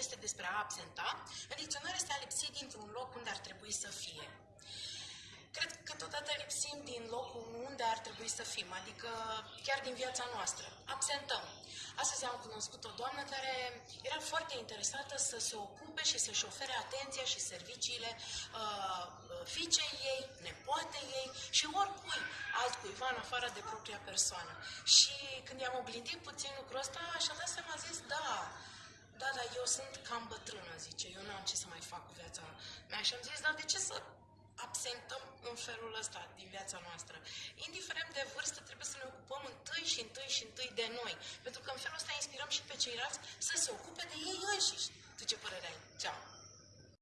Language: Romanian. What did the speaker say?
este despre a absenta, în dicționar este a lipsi dintr-un loc unde ar trebui să fie. Cred că totodată lipsim din locul unde ar trebui să fim, adică chiar din viața noastră. Absentăm. Astăzi am cunoscut o doamnă care era foarte interesată să se ocupe și să-și ofere atenția și serviciile uh, fiicei ei, nepoatei ei și oricui altcuiva în afară de propria persoană. Și când i-am oblindit puțin lucrul ăsta, și-a dat seama, a zis, da, da, dar eu sunt cam bătrână, zice, eu nu am ce să mai fac cu viața mea. Și am zis, dar de ce să absentăm în felul ăsta din viața noastră. Indiferent de vârstă, trebuie să ne ocupăm întâi și întâi și întâi de noi. Pentru că în felul ăsta inspirăm și pe ceilalți să se ocupe de ei înșiși.